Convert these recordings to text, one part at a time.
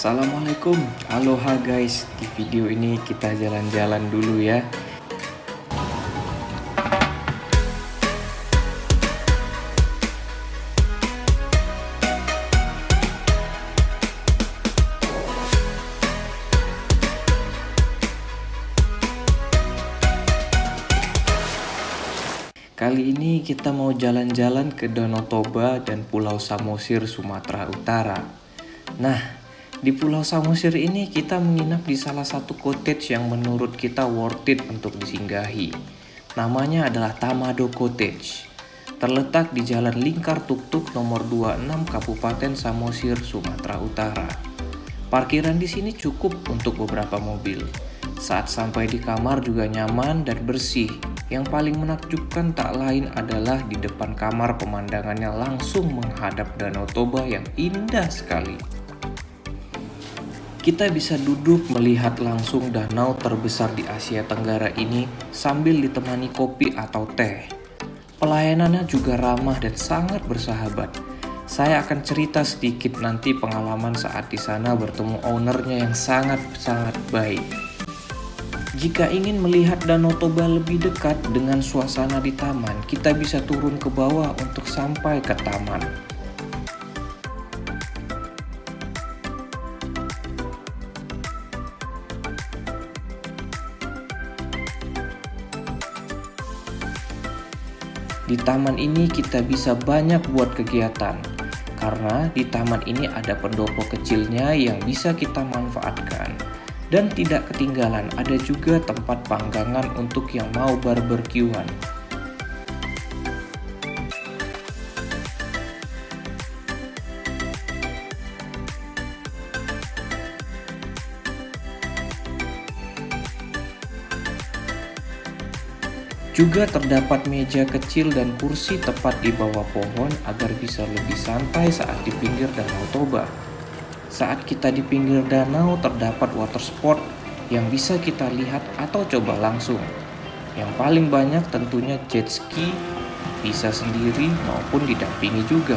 Assalamualaikum. Aloha guys. Di video ini kita jalan-jalan dulu ya. Kali ini kita mau jalan-jalan ke Danau Toba dan Pulau Samosir, Sumatera Utara. Nah, di Pulau Samosir ini kita menginap di salah satu cottage yang menurut kita worth it untuk disinggahi. Namanya adalah Tamado Cottage. Terletak di Jalan Lingkar Tuktuk nomor 26 Kabupaten Samosir, Sumatera Utara. Parkiran di sini cukup untuk beberapa mobil. Saat sampai di kamar juga nyaman dan bersih yang paling menakjubkan tak lain adalah di depan kamar pemandangannya langsung menghadap Danau Toba yang indah sekali. Kita bisa duduk melihat langsung danau terbesar di Asia Tenggara ini sambil ditemani kopi atau teh. Pelayanannya juga ramah dan sangat bersahabat. Saya akan cerita sedikit nanti pengalaman saat di sana bertemu ownernya yang sangat-sangat baik. Jika ingin melihat Danau Toba lebih dekat dengan suasana di taman, kita bisa turun ke bawah untuk sampai ke taman. Di taman ini kita bisa banyak buat kegiatan, karena di taman ini ada pendopo kecilnya yang bisa kita manfaatkan. Dan tidak ketinggalan ada juga tempat panggangan untuk yang mau barbekyuan. Juga terdapat meja kecil dan kursi tepat di bawah pohon agar bisa lebih santai saat di pinggir Danau Toba. Saat kita di pinggir danau terdapat water sport yang bisa kita lihat atau coba langsung. Yang paling banyak tentunya jet ski, bisa sendiri maupun didampingi juga.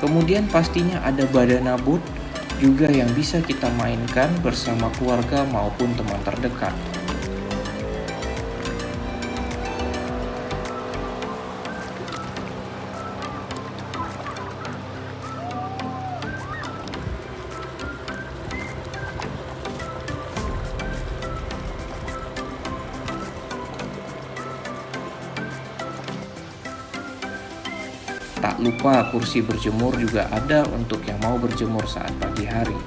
Kemudian pastinya ada badana boot juga yang bisa kita mainkan bersama keluarga maupun teman terdekat. Tak lupa kursi berjemur juga ada untuk yang mau berjemur saat pagi hari.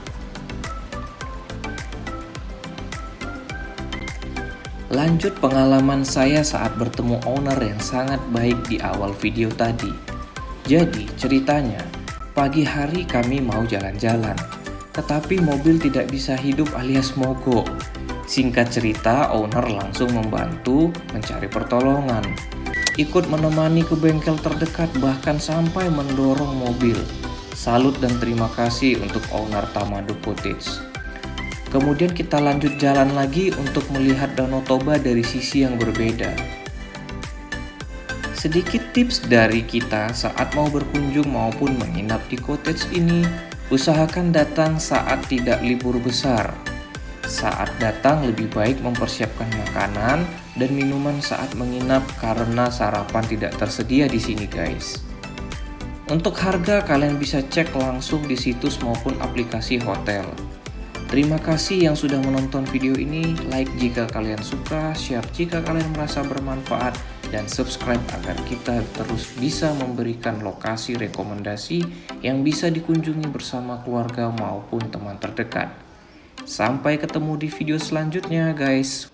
Lanjut pengalaman saya saat bertemu owner yang sangat baik di awal video tadi. Jadi ceritanya, pagi hari kami mau jalan-jalan, tetapi mobil tidak bisa hidup alias mogok. Singkat cerita, owner langsung membantu mencari pertolongan ikut menemani ke bengkel terdekat bahkan sampai mendorong mobil. Salut dan terima kasih untuk owner Tamado Cottage. Kemudian kita lanjut jalan lagi untuk melihat Danau Toba dari sisi yang berbeda. Sedikit tips dari kita saat mau berkunjung maupun menginap di cottage ini, usahakan datang saat tidak libur besar saat datang lebih baik mempersiapkan makanan dan minuman saat menginap karena sarapan tidak tersedia di sini guys. Untuk harga kalian bisa cek langsung di situs maupun aplikasi hotel. Terima kasih yang sudah menonton video ini, like jika kalian suka, share jika kalian merasa bermanfaat, dan subscribe agar kita terus bisa memberikan lokasi rekomendasi yang bisa dikunjungi bersama keluarga maupun teman terdekat. Sampai ketemu di video selanjutnya guys.